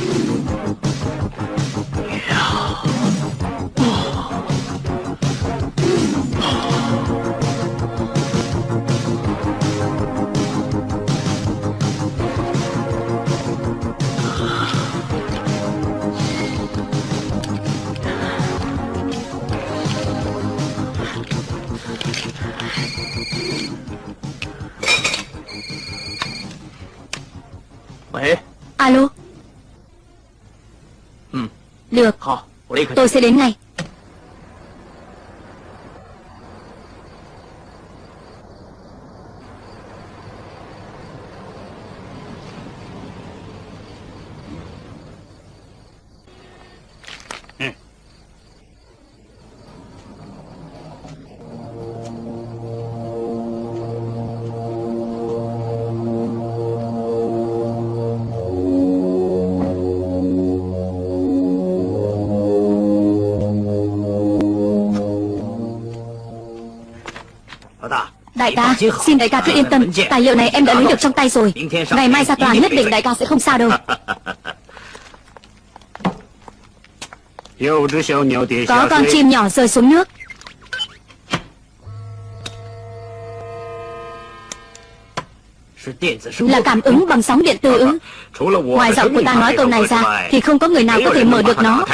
you. Tôi sẽ đến ngay. Xin đại ca cứ yên tâm Tài liệu này em đã lấy được trong tay rồi. Ngày mai ra tòa nhất định đại ca sẽ không sao đâu. Có con chim nhỏ rơi xuống nước. Là cảm ứng bằng sóng điện tử ư Ngoài giọng của ta nói câu này ra Thì không có người nào có thể mở được nó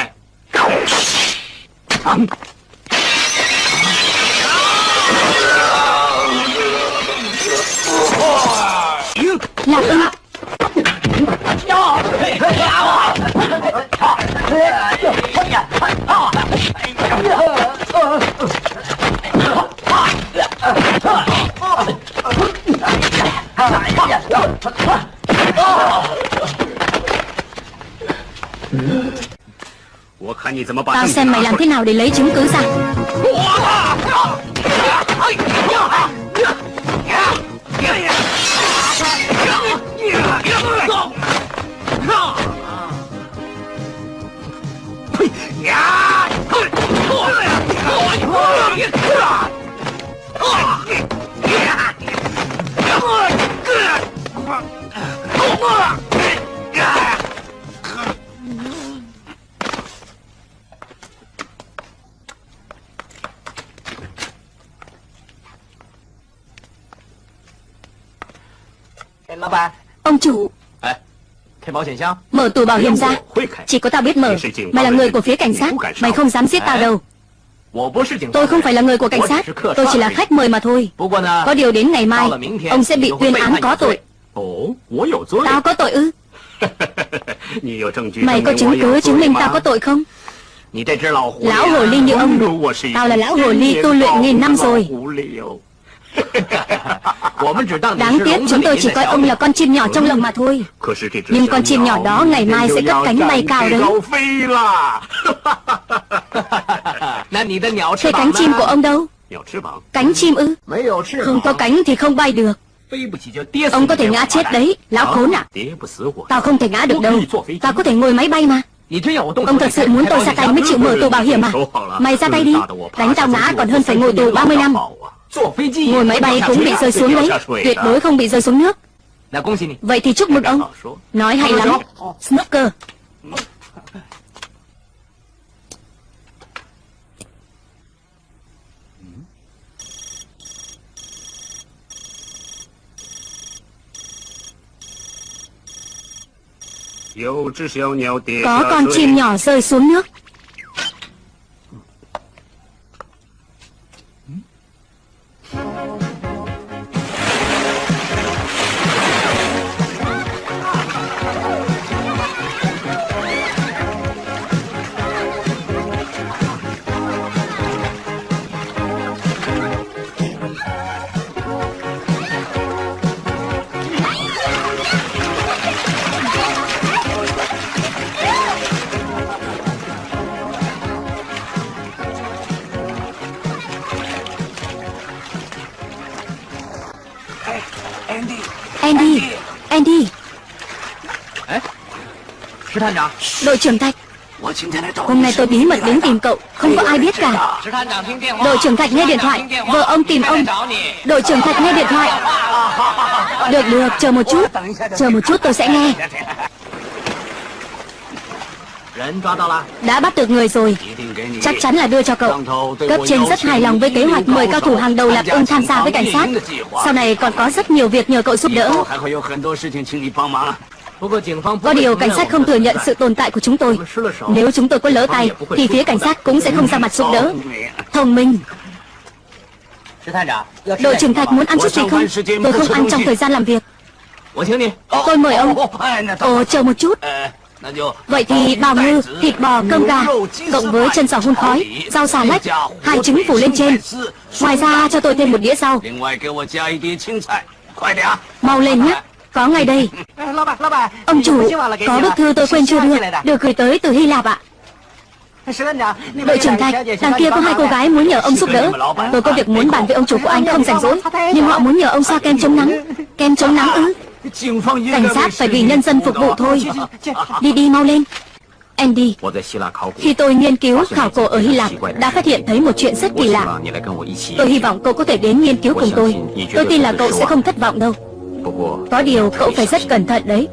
Tao xem mày làm thế nào để lấy chứng cứ ra Mở tủ bảo hiểm ra Chỉ có tao biết mở Mày là người của phía cảnh sát Mày không dám giết tao đâu Tôi không phải là người của cảnh sát Tôi chỉ là khách mời mà thôi Có điều đến ngày mai Ông sẽ bị tuyên án có tội Tao có tội ư Mày có chứng cứ chứng minh tao có tội không Lão hồ ly như ông Tao là lão hồ ly tu luyện nghìn năm rồi Đáng tiếc chúng tôi chỉ coi ông là con chim nhỏ trong lồng mà thôi. Nhưng con chim nhỏ đó ngày mai sẽ cất cánh bay cao đấy. Thế cánh chim của ông đâu? Cánh chim ư? Không có cánh thì không bay được. Ông có thể ngã chết đấy Lão khốn à Tao không thể ngã được đâu. Tao có thể ngồi máy bay mà. Ông thật sự muốn tôi ra tay mới chịu mở tù bảo hiểm à? Mày ra tay đi. Đánh tao ngã còn hơn phải ngồi tù 30 năm Ngồi máy bay cũng bị rơi xuống đấy. Tuyệt đối không bị rơi xuống nước. Vậy thì chúc mừng ông. Nói hay lắm. Snooker. Có con chim nhỏ rơi xuống nước Andy Đội trưởng Thạch. Hôm nay tôi bí mật đến tìm cậu Không có ai biết cả. Đội trưởng Thạch nghe điện thoại Vợ ông tìm ông. Đội trưởng Thạch nghe điện thoại. Được được chờ một chút Chờ một chút tôi sẽ nghe. Đã bắt được người rồi. Chắc chắn là đưa cho cậu. Cấp trên rất hài lòng với kế hoạch mời cao thủ hàng đầu Lạp ưng tham gia với cảnh sát. Sau này còn có rất nhiều việc nhờ cậu giúp đỡ Có điều cảnh sát không thừa nhận sự tồn tại của chúng tôi. Nếu chúng tôi có lỡ tay Thì phía cảnh sát cũng sẽ không ra mặt giúp đỡ. Thông minh. Đội trưởng Thạch muốn ăn chút gì không? Tôi không ăn trong thời gian làm việc. Tôi mời ông. Ồ chờ một chút. Vậy thì bào ngư, thịt bò, cơm gà Cộng với chân giò hun khói Rau xà lách Hai trứng phủ lên trên. Ngoài ra cho tôi thêm một đĩa rau. Mau lên nhé Có ngay đây Ông chủ Có bức thư tôi quên chưa đưa Được gửi tới từ Hy Lạp ạ Đội trưởng Thạch, đằng kia có hai cô gái muốn nhờ ông giúp đỡ Tôi có việc muốn bàn với ông chủ của anh không rảnh rỗi Nhưng họ muốn nhờ ông xoa kem chống nắng Kem chống nắng ư Cảnh sát phải vì nhân dân phục vụ thôi Đi đi mau lên Andy Khi tôi nghiên cứu khảo cổ ở Hy Lạp Đã phát hiện thấy một chuyện rất kỳ lạ Tôi hy vọng cậu có thể đến nghiên cứu cùng tôi Tôi tin là cậu sẽ không thất vọng đâu Có điều cậu phải rất cẩn thận đấy.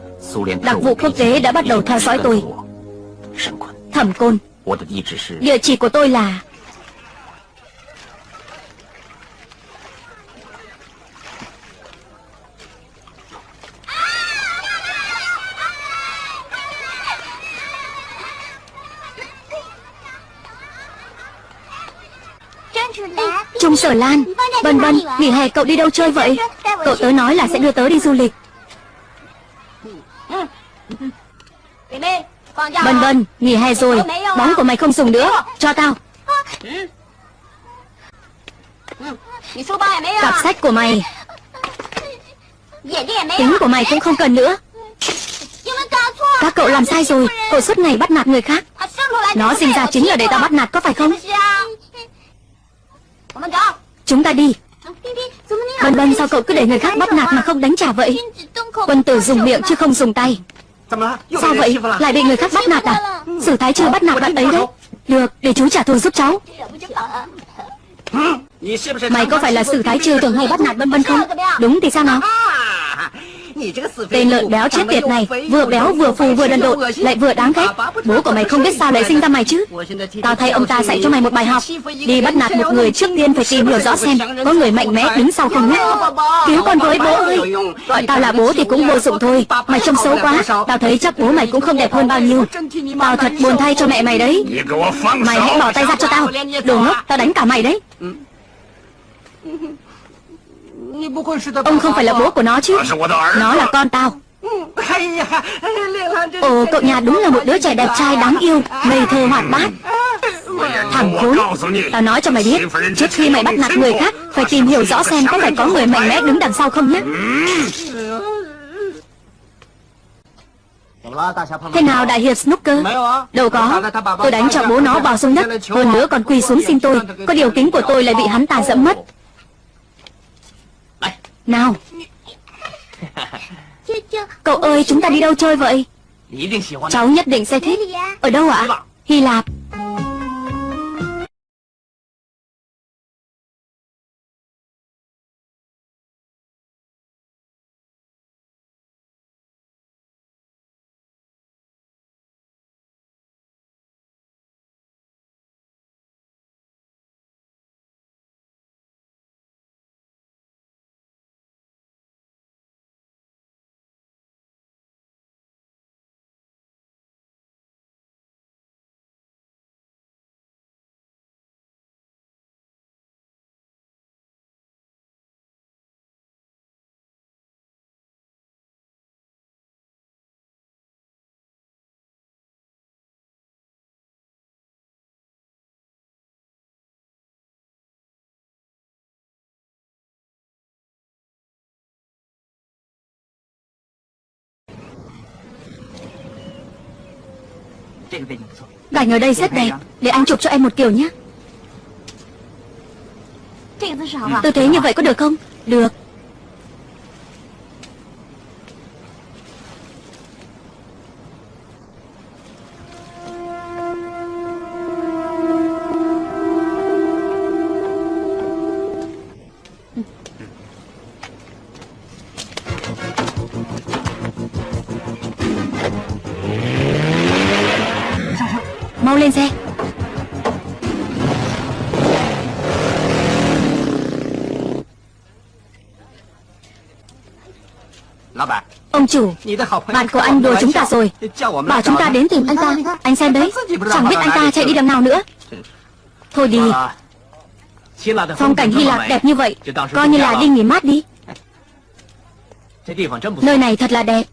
Đặc vụ quốc tế đã bắt đầu theo dõi tôi. Thẩm Côn Địa chỉ của tôi là Trung Sở Lan. Bân Bân, nghỉ hè cậu đi đâu chơi vậy Cậu tớ nói là sẽ đưa tớ đi du lịch. Vân vân, nghỉ hè rồi. Bóng của mày không dùng nữa. Cho tao. Cặp sách của mày. Tính của mày cũng không cần nữa. Các cậu làm sai rồi. Cậu suốt ngày bắt nạt người khác. Nó sinh ra chính là để tao bắt nạt, có phải không? Chúng ta đi. Bân Bân sao cậu cứ để người khác bắt nạt mà không đánh trả vậy? Quân tử dùng miệng chứ không dùng tay. Sao vậy? Lại bị người khác bắt nạt à? Sử thái chưa bắt nạt bạn ấy đấy. Được để chú trả thù giúp cháu. Mày có phải là sử thái chưa thường hay bắt nạt Bân Bân không? Đúng thì sao nào Tên lợn béo chết tiệt này, Vừa béo vừa phù, vừa đần độn, Lại vừa đáng ghét. Bố của mày không biết sao lại sinh ra mày chứ? Tao thay ông ta dạy cho mày một bài học. Đi bắt nạt một người trước tiên phải tìm hiểu rõ xem Có người mạnh mẽ đứng sau không nhé. Cứu con với bố ơi. Gọi tao là bố thì cũng vô dụng thôi. Mày trông xấu quá. Tao thấy chắc bố mày cũng không đẹp hơn bao nhiêu. Tao thật buồn thay cho mẹ mày đấy. Mày hãy bỏ tay ra cho tao. Đồ ngốc, tao đánh cả mày đấy. Ông không phải là bố của nó chứ. Nó là con tao. Ồ cậu nhà đúng là một đứa trẻ đẹp trai đáng yêu Ngây thơ hoạt bát. Thằng khốn. Tao nói cho mày biết Trước khi mày bắt nạt người khác Phải tìm hiểu rõ xem có phải có người mạnh mẽ đứng đằng sau không nhé Thế nào đại hiệp Snooker? Đâu có. Tôi đánh cho bố nó vào xuống đất. Hơn nữa còn quỳ xuống xin tôi. Có điều kính của tôi lại bị hắn ta dẫm mất nào. Cậu ơi chúng ta đi đâu chơi vậy? Cháu nhất định sẽ thích. Ở đâu ạ? Hy Lạp Cảnh ở đây rất đẹp. Để anh chụp cho em một kiểu nhé. Tư thế như vậy có được không? Được Ông chủ Bạn của anh đùa chúng ta rồi. Bảo chúng ta đến tìm anh ta. Anh xem đấy Chẳng biết anh ta chạy đi đằng nào nữa. Thôi đi. Phong cảnh Hy Lạp đẹp như vậy Coi như là đi nghỉ mát đi. Nơi này thật là đẹp.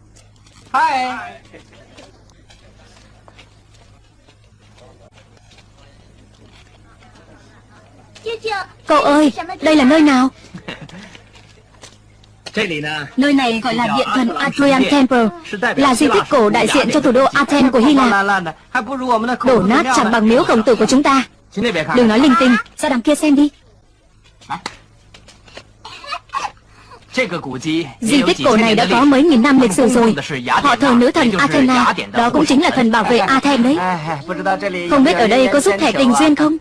Cậu ơi Đây là nơi nào Nơi này gọi là điện thần Adrian Temple Là di tích cổ đại diện cho thủ đô Athens của Hy Lạp Đổ nát chẳng bằng miếu khổng tử của chúng ta Đừng nói linh tinh Ra đằng kia xem đi Di tích cổ này đã có mấy nghìn năm lịch sử rồi Họ thờ nữ thần Athena Đó cũng chính là thần bảo vệ Athens đấy Không biết ở đây có giúp thẻ tình duyên không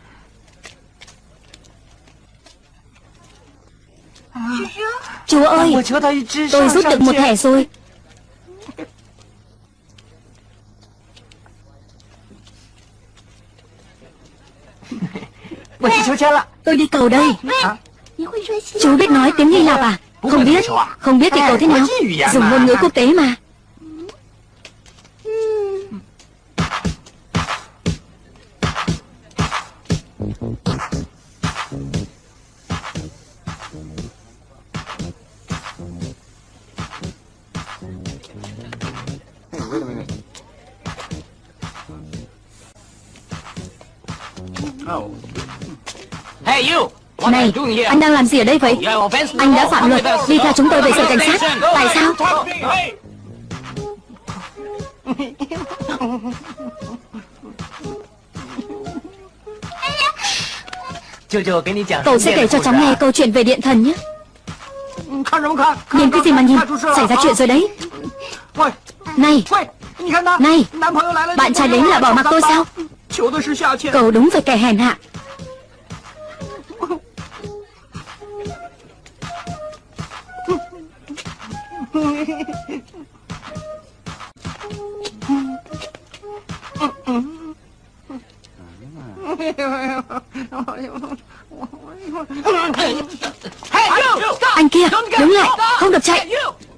Chúa ơi Tôi rút được một thẻ rồi. Tôi đi cầu đây. Chú biết nói tiếng Hy Lạp à? Không biết. Không biết thì cầu thế nào? Dùng ngôn ngữ quốc tế mà anh đang làm gì ở đây vậy? Anh đã phạm luật, đi theo chúng tôi về sở cảnh sát. Tại sao? Cậu sẽ kể cho cháu nghe câu chuyện về điện thần nhé. Nhìn cái gì mà nhìn, xảy ra chuyện rồi đấy. Này, này, bạn trai đến là bỏ mặc tôi sao? Cậu đúng phải kẻ hèn hạ. Anh kia, đứng lại, không được chạy.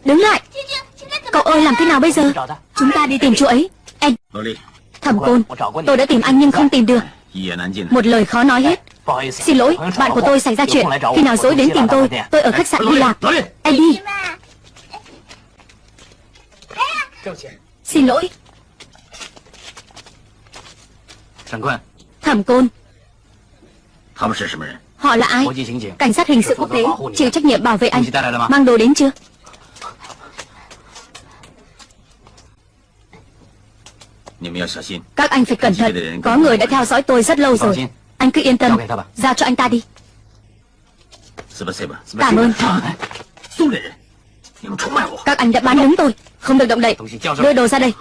Đứng lại. Cậu ơi làm thế nào bây giờ? Chúng ta đi tìm chú ấy. Anh Thẩm Côn Tôi đã tìm anh nhưng không tìm được. Một lời khó nói hết. Xin lỗi, bạn của tôi xảy ra chuyện. Khi nào dối đến tìm tôi Tôi ở khách sạn Hy Lạp. Eddie Xin lỗi. Thẩm Côn. Họ là ai? Cảnh sát hình sự quốc tế Chịu trách nhiệm bảo vệ anh. Mang đồ đến chưa? Các anh phải cẩn thận. Có người đã theo dõi tôi rất lâu rồi. Anh cứ yên tâm. Giao cho anh ta đi. Cảm ơn. Các anh đã bán đứng tôi Không được động đậy. Đưa đồ ra đây.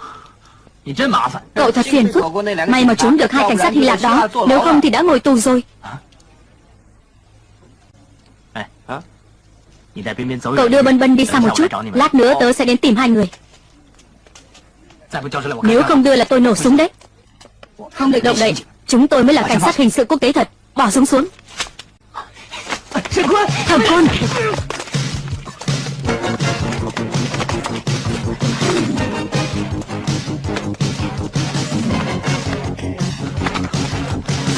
Cậu thật phiền phức. May mà trốn được hai cảnh sát Hy Lạp đó. Nếu không thì đã ngồi tù rồi. Cậu đưa Bân Bân đi xa một chút. Lát nữa tớ sẽ đến tìm hai người. Nếu không đưa là tôi nổ súng đấy. Không được động đậy. Chúng tôi mới là cảnh sát hình sự quốc tế thật. Bỏ súng xuống. Thẩm quân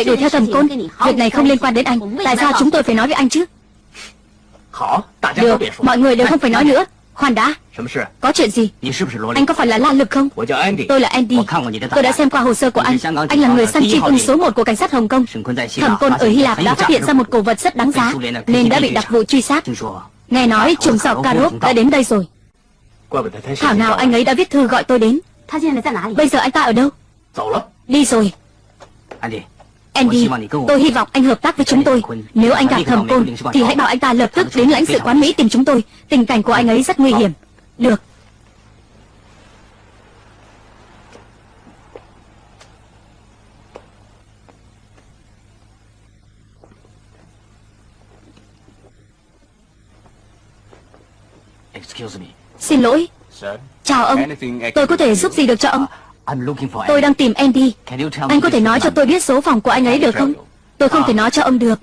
Lại đuổi theo Thẩm Côn. Việc này không liên quan đến anh. Tại sao chúng tôi phải nói với anh chứ? Được, mọi người đều không phải nói nữa. Khoan đã. Có chuyện gì? Anh có phải là La Lực không? Tôi là Andy. Tôi đã xem qua hồ sơ của anh. Anh là người săn truy tung số 1 của cảnh sát Hồng Kông. Thẩm Côn ở Hy Lạp đã phát hiện ra một cổ vật rất đáng giá Nên đã bị đặc vụ truy sát. Nghe nói trùng sọc Karov đã đến đây rồi. Thảo nào anh ấy đã viết thư gọi tôi đến. Bây giờ anh ta ở đâu? Đi rồi. Andy, tôi hy vọng anh hợp tác với chúng tôi. Nếu anh gặp thẩm côn Thì hãy bảo anh ta lập tức đến lãnh sự quán Mỹ tìm chúng tôi. Tình cảnh của anh ấy rất nguy hiểm. Được. Xin lỗi. Chào ông. Tôi có thể giúp gì được cho ông Tôi đang tìm Andy. Anh có thể nói cho tôi biết số phòng của anh ấy được không? Tôi không thể nói cho ông được.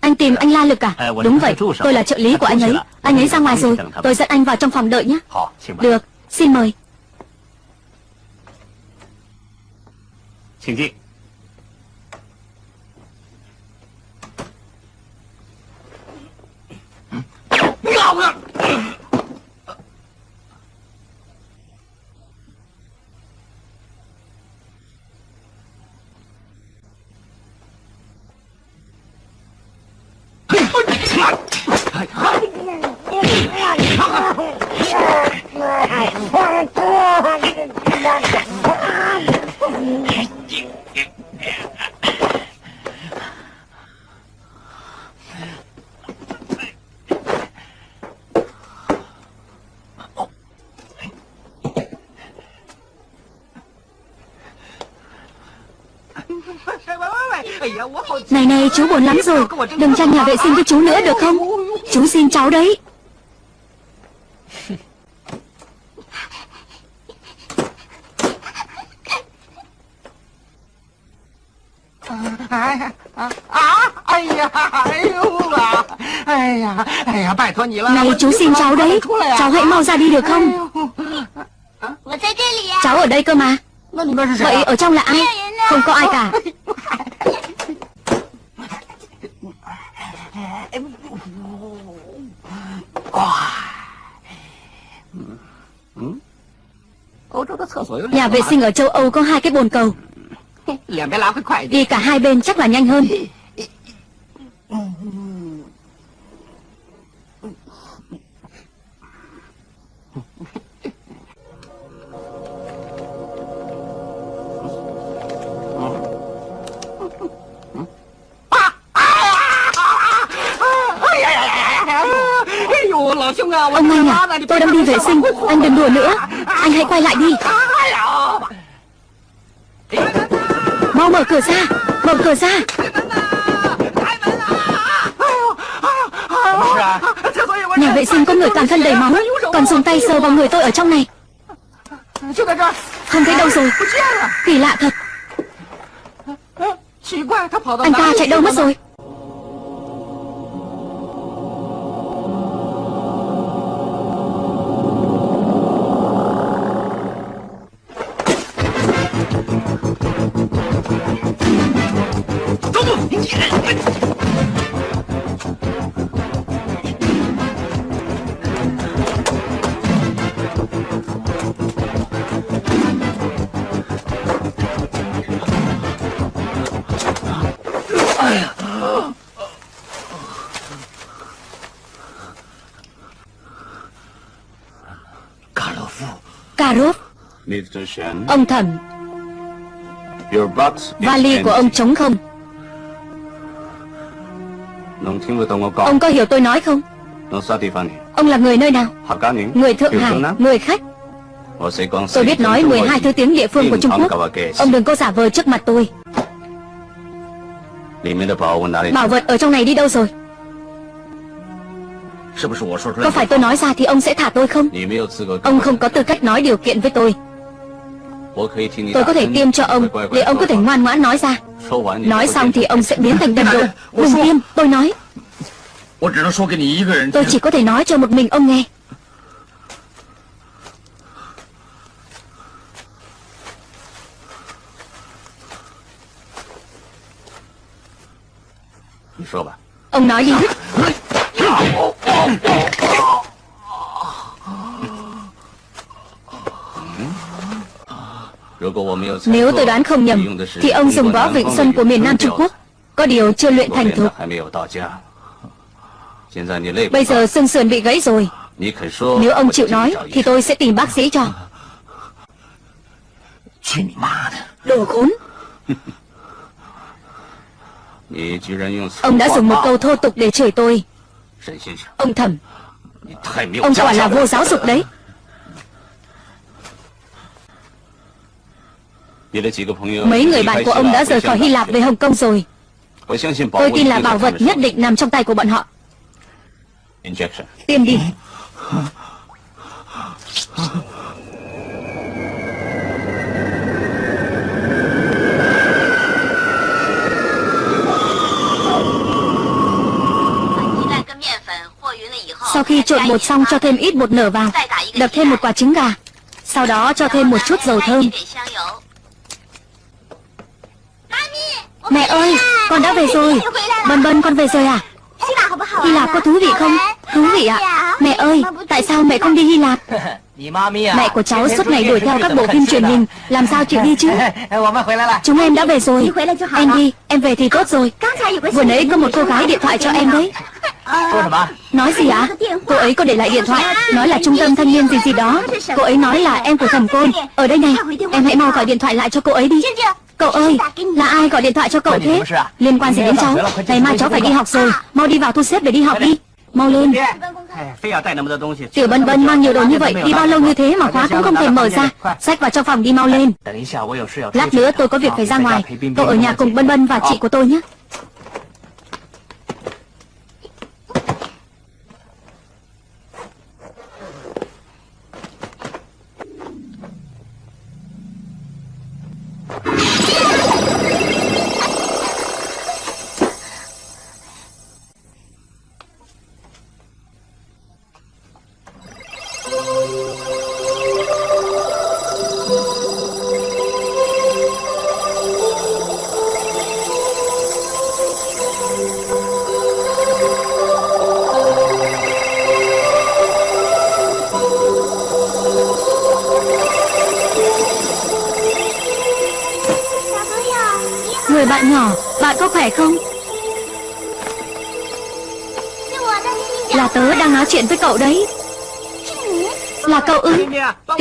Anh tìm anh La Lực à? Đúng vậy Tôi là trợ lý của anh ấy. Anh ấy ra ngoài rồi. Tôi dẫn anh vào trong phòng đợi nhé. Được Xin mời. Xin Này này, chú buồn lắm rồi. Đừng tranh nhà vệ sinh với chú nữa, được không? Chú xin cháu đấy. Này chú xin cháu đấy Cháu hãy mau ra đi được không Cháu ở đây cơ mà Vậy ở trong là ai Không có ai cả Nhà vệ sinh ở châu Âu có hai cái bồn cầu Đi. Cả hai bên chắc là nhanh hơn. Ông anh à Tôi đang đi vệ sinh. Anh đừng đùa nữa. Anh hãy quay lại đi Mau mở cửa ra Mở cửa ra Nhà vệ sinh có người toàn thân đầy máu. Còn dùng tay sờ vào người tôi ở trong này. Không thấy đâu rồi. Kỳ lạ thật. Anh ta chạy đâu mất rồi Ông thẩm Vali của ông trống không? Ông có hiểu tôi nói không? Ông là người nơi nào? Người Thượng Hải Người khách. Tôi biết nói 12 thứ tiếng địa phương của Trung Quốc. Ông đừng có giả vờ trước mặt tôi. Bảo vật ở trong này đi đâu rồi? Có phải tôi nói ra thì ông sẽ thả tôi không? Ông. không có tư cách nói điều kiện với tôi Tôi có thể tiêm cho ông. Để ông có thể ngoan ngoãn nói ra? Nói xong thì ông sẽ biến thành đần độ Đừng tiêm, tôi nói. Tôi chỉ có thể nói cho một mình ông nghe. Ông nói đi. Nếu tôi đoán không nhầm, thì ông dùng võ vịnh xuân của miền Nam Trung Quốc. Có điều chưa luyện thành thục. Bây giờ xương sườn bị gãy rồi. Nếu ông chịu nói, thì tôi sẽ tìm bác sĩ cho. Đồ khốn. Ông đã dùng một câu thô tục để chửi tôi Ông thẩm Ông quả là vô giáo dục đấy Mấy người bạn của ông đã rời khỏi Hy Lạp về Hồng Kông rồi. Tôi tin là bảo vật nhất định nằm trong tay của bọn họ. Tiêm đi. Sau khi trộn bột xong cho thêm ít bột nở vào. Đập thêm một quả trứng gà. Sau đó cho thêm một chút dầu thơm Mẹ ơi, con đã về rồi. Bân bân con về rồi à? Hy Lạp có thú vị không? Thú vị ạ. À? Mẹ ơi, tại sao mẹ không đi Hy Lạp? Mẹ của cháu suốt ngày đuổi theo các bộ phim truyền hình. Làm sao chịu đi chứ? Chúng em đã về rồi. Em đi, em về thì tốt rồi. Vừa nãy có một cô gái điện thoại cho em đấy. Nói gì ạ? Cô ấy có để lại điện thoại Nói là trung tâm thanh niên gì gì đó. Cô ấy nói là em của thẩm côn. Ở đây này Em hãy mau gọi điện thoại lại cho cô ấy đi Cậu ơi Là ai gọi điện thoại cho cậu thế? Liên quan gì đến cháu? Ngày mai cháu phải đi. học rồi. Mau đi vào thu xếp để đi học đi. Mau lên. Tiểu Bân Bân mang nhiều đồ như vậy Đi bao lâu như thế mà khóa cũng không thể mở ra. Xách vào trong phòng đi mau lên. Lát nữa tôi có việc phải ra ngoài. Cậu ở nhà cùng Bân Bân và chị của tôi nhé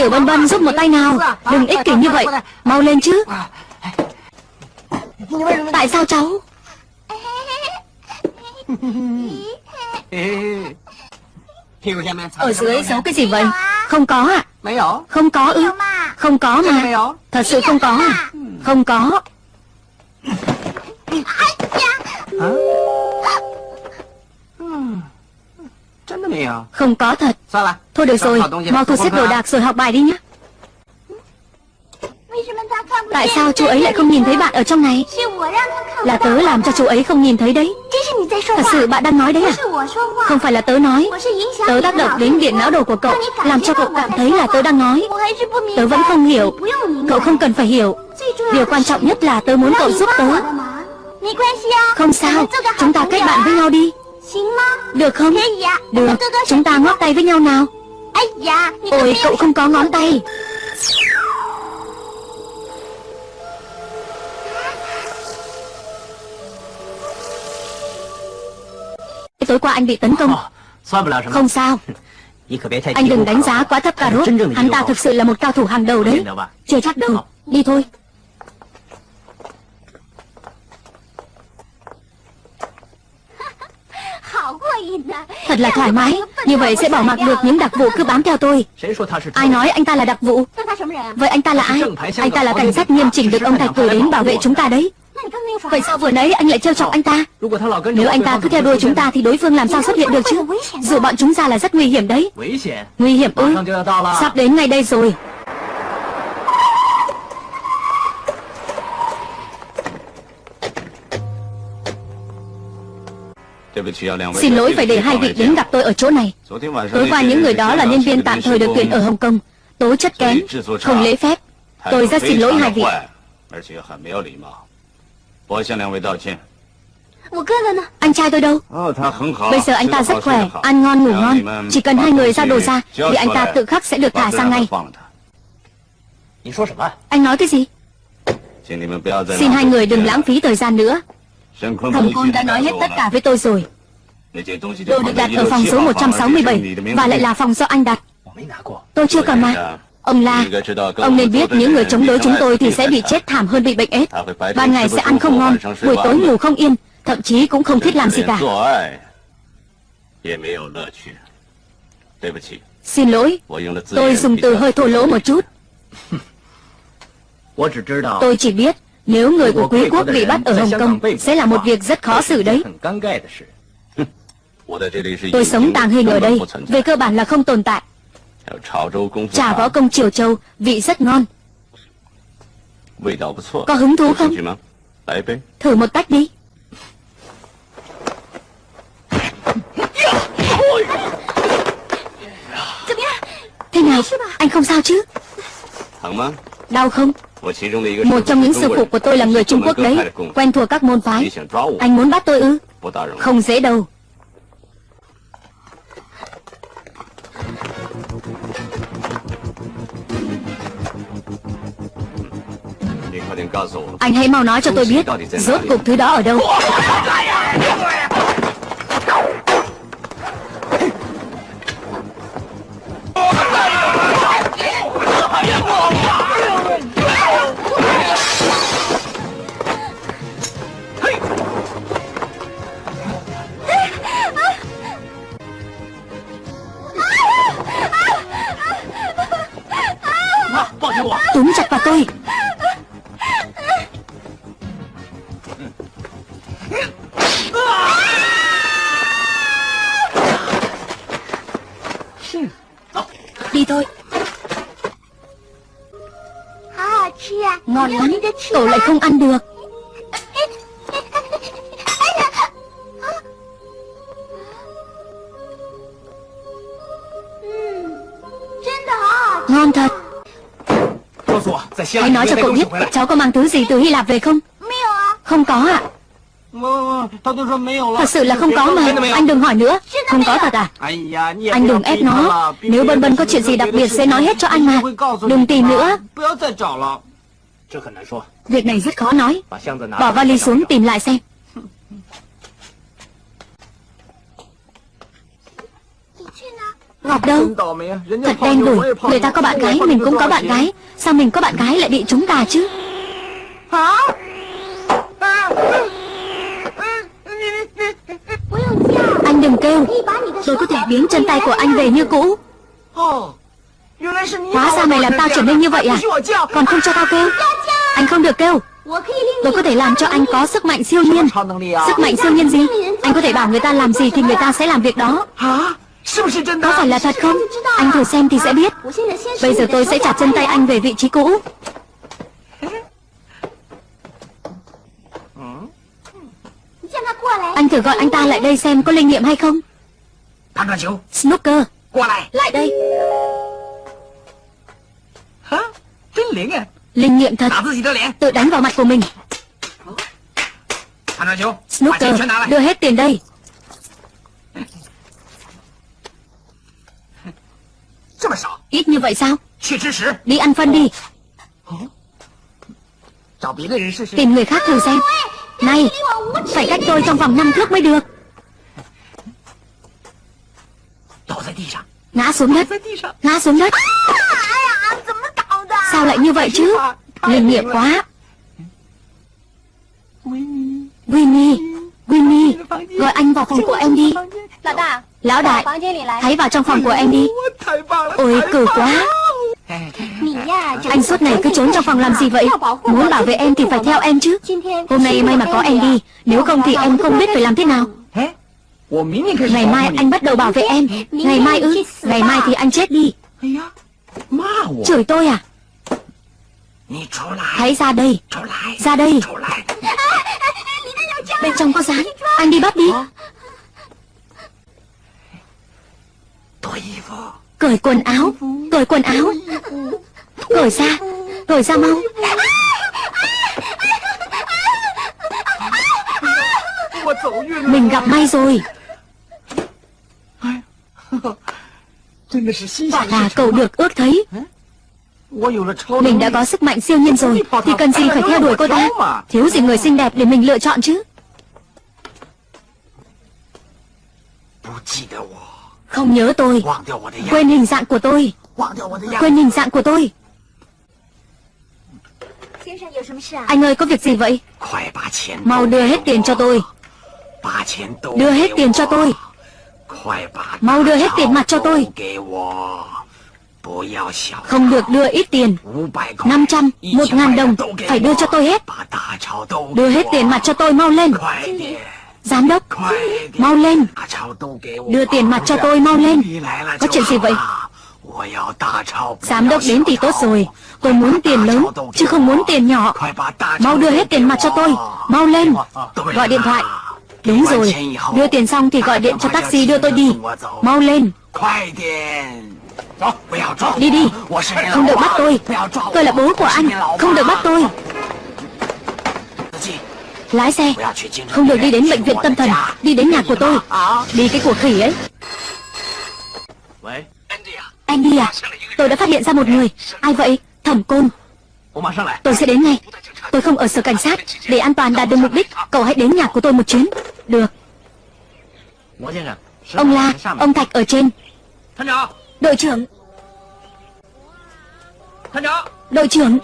Tiểu Bân Bân giúp một tay nào. Đừng ích kỷ như vậy. Mau lên chứ. Tại sao cháu? Ở dưới giấu cái gì vậy? Không có à Không có ư? Không có mà. Thật sự không có à? Không có. Hả? Không có thật. Thôi được rồi Mau thu xếp đồ đạc rồi học bài đi nhé Tại sao chú ấy lại không nhìn thấy bạn ở trong này? Là tớ làm cho chú ấy không nhìn thấy đấy. Thật sự bạn đang nói đấy à? Không phải là tớ nói. Tớ tác động đến điện não đồ của cậu Làm cho cậu cảm thấy là tớ đang nói. Tớ vẫn không hiểu. Cậu không cần phải hiểu. Điều quan trọng nhất là tớ muốn cậu giúp tớ. Không sao Chúng ta kết bạn với nhau đi được không? Được, chúng ta ngót tay với nhau nào. Ôi, cậu không có ngón tay. Tối qua anh bị tấn công. Không sao. Anh đừng đánh giá quá thấp cà rốt Hắn ta thực sự là một cao thủ hàng đầu đấy. Chưa chắc đâu. Đi thôi Thật là thoải mái. Như vậy sẽ bỏ mặc được những đặc vụ cứ bám theo tôi. Ai nói anh ta là đặc vụ? Vậy anh ta là ai? Anh ta là cảnh sát nghiêm chỉnh được ông Thạch cử đến bảo vệ chúng ta đấy. Vậy sao vừa nãy anh lại trêu chọc anh ta? Nếu anh ta cứ theo đuôi chúng ta Thì đối phương làm sao xuất hiện được chứ? Dù bọn chúng ra là rất nguy hiểm đấy. Nguy hiểm ư? Sắp đến ngay đây rồi. Xin lỗi phải để hai vị đến gặp tôi ở chỗ này Tối qua những người đó là nhân viên tạm thời được tuyển ở Hồng Kông Tố chất kém Không lễ phép Tôi rất xin lỗi hai vị anh trai tôi đâu Bây giờ anh ta rất khỏe Ăn ngon ngủ ngon Chỉ cần hai người giao đồ ra Thì anh ta tự khắc sẽ được thả sang ngay Anh nói cái gì Xin hai người đừng lãng phí thời gian nữa Thẩm Khôn đã nói hết tất cả với tôi rồi Đồ được đặt ở phòng số 167 Và lại là phòng do anh đặt Tôi chưa cầm mà Ông La, ông nên biết những người chống đối chúng tôi thì sẽ bị chết thảm hơn bị bệnh ết. Ban ngày sẽ ăn không ngon, buổi tối ngủ không yên, thậm chí cũng không thích làm gì cả. Xin lỗi, tôi dùng từ hơi thô lỗ một chút. Tôi chỉ biết nếu người của quý quốc bị bắt ở Hồng Kông sẽ là một việc rất khó xử đấy. Tôi sống tàng hình ở đây, về cơ bản là không tồn tại. Trà võ công Triều Châu vị rất ngon. Có hứng thú không? Thử một tách đi. Thế nào? Anh không sao chứ? Đau không? Một trong những sư phụ của tôi là người Trung Quốc đấy Quen thuộc các môn phái. Anh muốn bắt tôi ư? Không dễ đâu Anh hãy mau nói cho tôi biết Rốt cuộc thứ đó ở đâu nói cho cậu biết Cháu có mang thứ gì từ Hy Lạp về không Không có ạ Thật sự là không có mà Anh đừng hỏi nữa Không có thật à Anh đừng ép nó Nếu Bân Bân có chuyện gì đặc biệt sẽ nói hết cho anh mà Đừng tìm nữa Việc này rất khó nói Bỏ vali xuống tìm lại xem Ngọc đâu? Thật đen đủi Người ta có bạn gái Mình cũng có bạn gái. Sao mình có bạn gái lại bị chúng ta chứ? Hả? Anh đừng kêu. Tôi có thể biến chân tay của anh về như cũ. Hóa ra mày làm tao trở nên như vậy à? Còn không cho tao kêu? Anh không được kêu. Tôi có thể làm cho anh có sức mạnh siêu nhiên. Sức mạnh siêu nhiên gì? Anh có thể bảo người ta làm gì thì người ta sẽ làm việc đó có phải là thật không? Anh thử xem thì sẽ biết. Bây giờ tôi sẽ chặt chân tay anh về vị trí cũ. Anh thử gọi anh ta lại đây xem có linh nghiệm hay không. Snooker. Lại đây. Linh nghiệm thật. Tự đánh vào mặt của mình. Snooker. Đưa hết tiền đây Ít như vậy sao? Đi ăn phân đi. Tìm người khác thử xem. Này Phải cách tôi trong vòng năm thước mới được. Ngã xuống đất. Ngã xuống đất. Sao lại như vậy chứ? Linh nghiệm quá. Winnie Winnie Gọi anh vào phòng của em đi. Lão đại Hãy vào trong phòng của em đi. Ôi cử quá. Anh suốt ngày cứ trốn trong phòng làm gì vậy? Muốn bảo vệ em thì phải theo em chứ. Hôm nay may mà có em đi Nếu không thì em không biết phải làm thế nào. Ngày mai anh bắt đầu bảo vệ em. Ngày mai ư? Ngày mai thì anh chết đi. Chửi tôi à? Hãy ra đây. Ra đây. Bên trong có rán Anh đi bắt đi Cởi quần áo, Cởi quần áo. Cởi ra Cởi ra mau. Mình gặp may rồi. Là cậu được ước thấy. Mình đã có sức mạnh siêu nhiên rồi. Thì cần gì phải theo đuổi cô ta? Thiếu gì người xinh đẹp để mình lựa chọn chứ? Không nhớ tôi. Quên hình dạng của tôi. Quên hình dạng của tôi. Anh ơi có việc gì vậy? Mau đưa hết tiền cho tôi. Đưa hết tiền cho tôi. Mau đưa hết tiền mặt cho tôi. Không được đưa ít tiền. 500, 1 ngàn đồng. Phải đưa cho tôi hết. Đưa hết tiền mặt cho tôi mau lên Giám đốc, Mau lên. Đưa tiền mặt cho tôi, mau lên. Có chuyện gì vậy? Giám đốc đến thì tốt rồi. Tôi muốn tiền lớn, Chứ không muốn tiền nhỏ. Mau đưa hết tiền mặt cho tôi. Mau lên. Gọi điện thoại. Đúng rồi. Đưa tiền xong thì gọi điện cho taxi đưa tôi đi. Mau lên. Đi đi. Không được bắt tôi. Tôi là bố của anh. Không được bắt tôi. Lái xe. Không được đi đến bệnh viện tâm thần. Đi đến nhà của tôi. Đi cái của khỉ ấy. Andy à? Tôi đã phát hiện ra một người. Ai vậy? Thẩm Côn. Tôi sẽ đến ngay. Tôi không ở sở cảnh sát. Để an toàn đạt được mục đích Cậu hãy đến nhà của tôi một chuyến. Được. Ông La Ông Thạch ở trên. Đội trưởng. Đội trưởng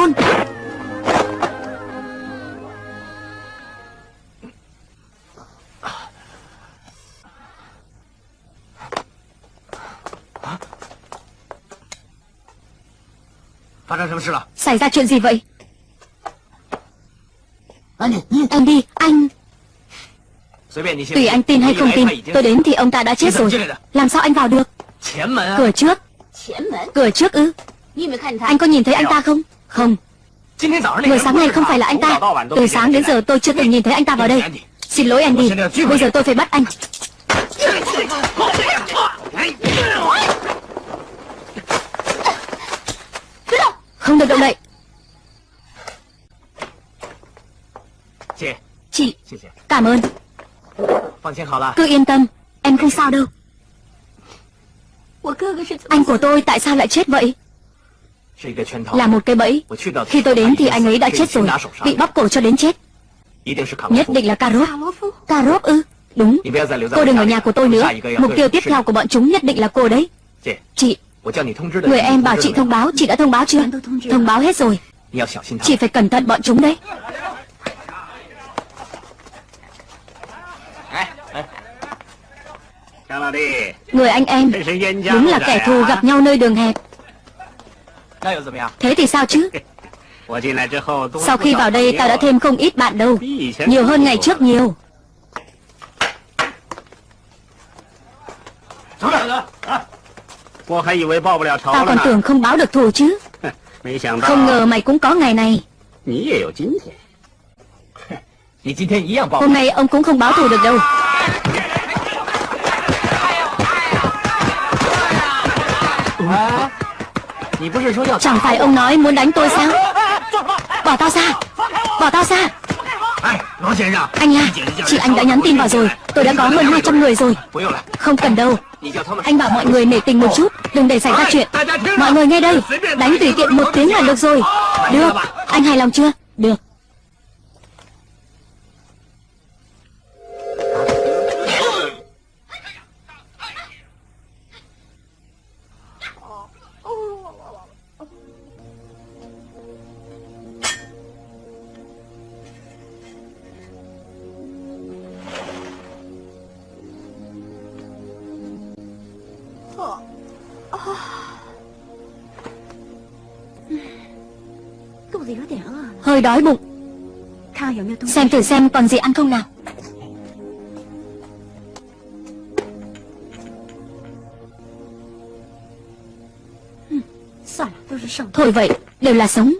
Côn Xảy ra chuyện gì vậy? Anh đi Anh. Tùy anh tin hay không tin Tôi đến thì ông ta đã chết rồi. Làm sao anh vào được? Cửa trước. Cửa trước ư? Anh có nhìn thấy anh ta không không. Người sáng nay không phải là anh ta. Từ sáng đến giờ tôi chưa từng nhìn thấy anh ta vào đây. Xin lỗi anh đi. Bây giờ tôi phải bắt anh. Không được động đậy. Chị, Cảm ơn. Cứ yên tâm, Em không sao đâu. Anh của tôi tại sao lại chết vậy? Là một cái bẫy. Khi tôi đến thì anh ấy đã chết rồi. Bị bóp cổ cho đến chết. Nhất định là cà rốt Cà rốt ư Đúng Cô đừng ở nhà của tôi nữa. Mục tiêu tiếp theo của bọn chúng nhất định là cô đấy. Chị Người em bảo chị thông báo. Chị đã thông báo chưa? Thông báo hết rồi. Chị phải cẩn thận bọn chúng đấy. Người anh em Đúng là kẻ thù gặp nhau nơi đường hẹp Thế thì sao chứ? Sau khi vào đây tao đã thêm không ít bạn đâu. Nhiều hơn ngày trước nhiều. Tao còn tưởng không báo được thù chứ. Không ngờ mày cũng có ngày này. Hôm nay ông cũng không báo thù được đâu Chẳng phải ông nói muốn đánh tôi sao? Bỏ tao ra. Bỏ tao ra. Anh à Chị anh đã nhắn tin vào rồi. Tôi đã có hơn 200 người rồi. Không cần đâu. Anh bảo mọi người nể tình một chút Đừng để xảy ra chuyện. Mọi người nghe đây Đánh tùy tiện một tiếng là được rồi. Được. Anh hài lòng chưa? Được Hơi đói bụng. Xem thử xem còn gì ăn không nào. Thôi vậy, đều là sống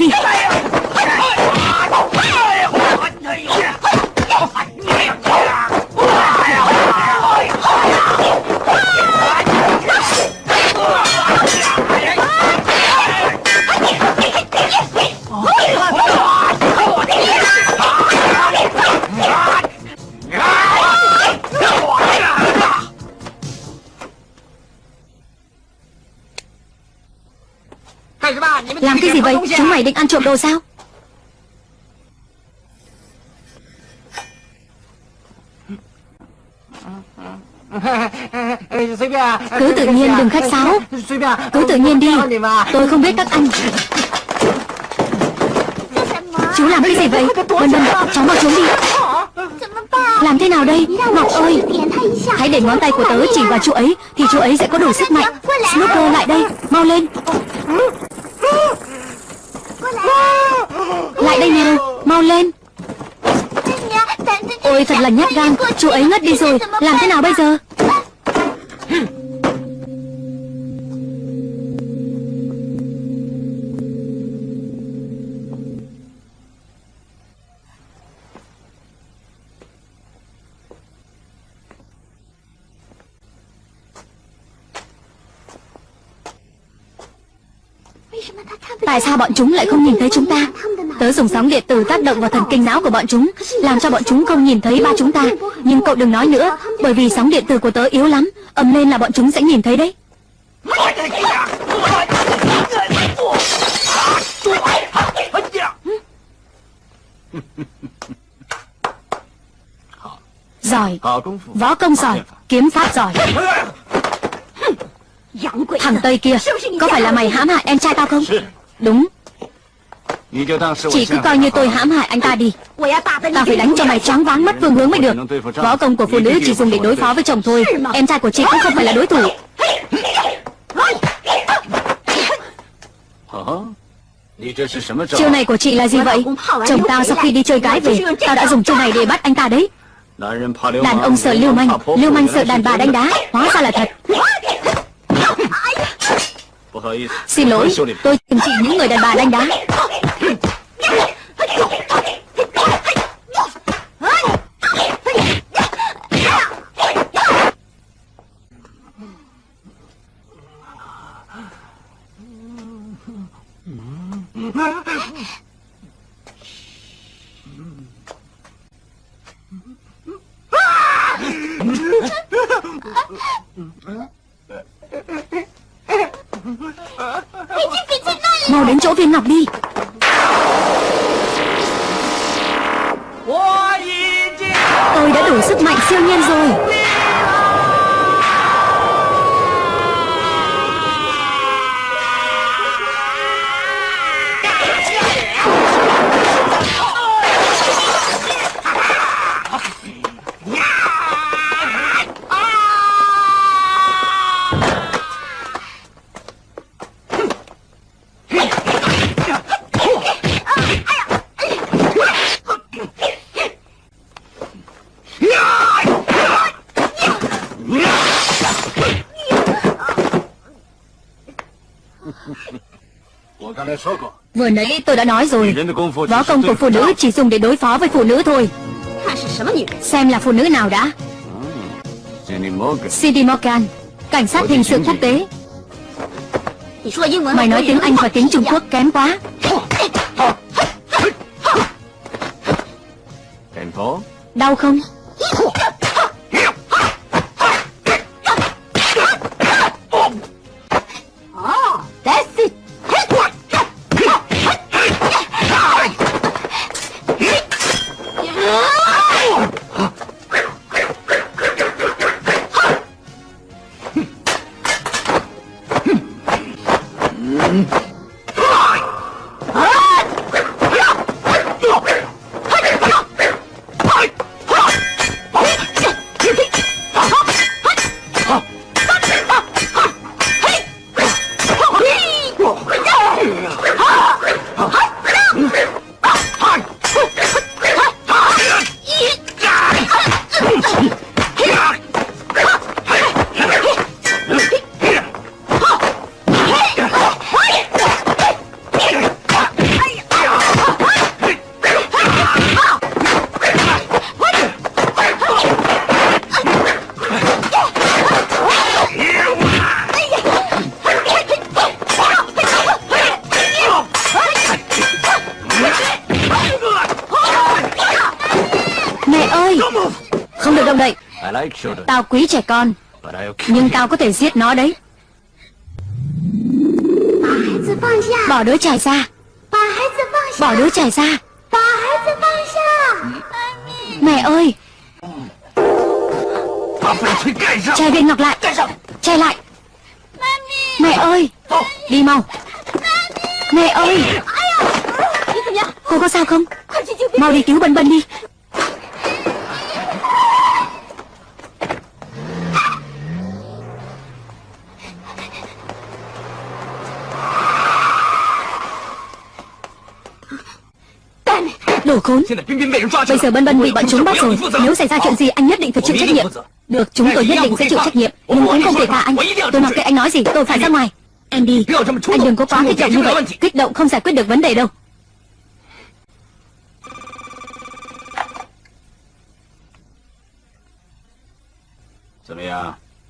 đến gì vậy Chúng mày định ăn trộm đồ sao? Cứ tự nhiên đừng khách sáo. Cứ tự nhiên đi. Tôi không biết các anh Chú làm cái gì vậy? Vân Vân cháu mau trốn đi. Làm thế nào đây? Ngọc ơi. Hãy để ngón tay của tớ chỉ vào chú ấy Thì chú ấy sẽ có đủ sức mạnh. Snooker lại đây. Mau lên Lại đây nào Mau lên. Ôi, thật là nhát gan, Chú ấy ngất đi rồi, Làm thế nào bây giờ? Tại sao bọn chúng lại không nhìn thấy chúng ta? Tớ dùng sóng điện tử tác động vào thần kinh não của bọn chúng, Làm cho bọn chúng không nhìn thấy ba chúng ta. Nhưng cậu đừng nói nữa, Bởi vì sóng điện tử của tớ yếu lắm, ầm lên là bọn chúng sẽ nhìn thấy đấy. Giỏi, Võ công giỏi, Kiếm pháp giỏi. Thằng Tây kia, Có phải là mày hãm hại em trai tao không? Đúng. Chỉ cứ coi như tôi hãm hại anh ta đi. Tao phải đánh cho mày choáng váng mất phương hướng mới được. Võ công của phụ nữ chỉ dùng để đối phó với chồng thôi. Em trai của chị cũng không phải là đối thủ. Chiêu này của chị là gì vậy? Chồng tao sau khi đi chơi gái về Tao đã dùng chiêu này để bắt anh ta đấy. Đàn ông sợ lưu manh. Lưu manh sợ đàn bà đánh đá. Hóa ra là thật Xin lỗi Tôi từng trị những người đàn bà đánh đá. Mau đến chỗ viên ngọc đi. Tôi đã đủ sức mạnh siêu nhiên rồi Vừa nãy tôi đã nói rồi. Võ công của phụ nữ chỉ dùng để đối phó với phụ nữ thôi. Xem là phụ nữ nào đã. Cindy Morgan, Cảnh sát hình sự quốc tế. Mày nói tiếng Anh và tiếng Trung Quốc kém quá. Đau không? Mẹ Tao quý trẻ con. Nhưng tao có thể giết nó đấy. Bỏ đứa trẻ ra. Bỏ đứa trẻ ra. Mẹ ơi. Che viên ngọc lại. Che lại. Mẹ ơi. Đi mau. Mẹ ơi. Cô có sao không? Mau đi cứu Bân Bân đi Đồ khốn Bây giờ Bân Bân bị bọn chúng bắt rồi. Nếu xảy ra chuyện gì anh nhất định phải chịu trách nhiệm. Được chúng tôi nhất định sẽ chịu trách nhiệm. Nhưng cũng không thể thả anh. Tôi mặc kệ anh nói gì tôi phải ra ngoài. Andy Anh đừng có quá kích động như vậy Kích động không giải quyết được vấn đề đâu.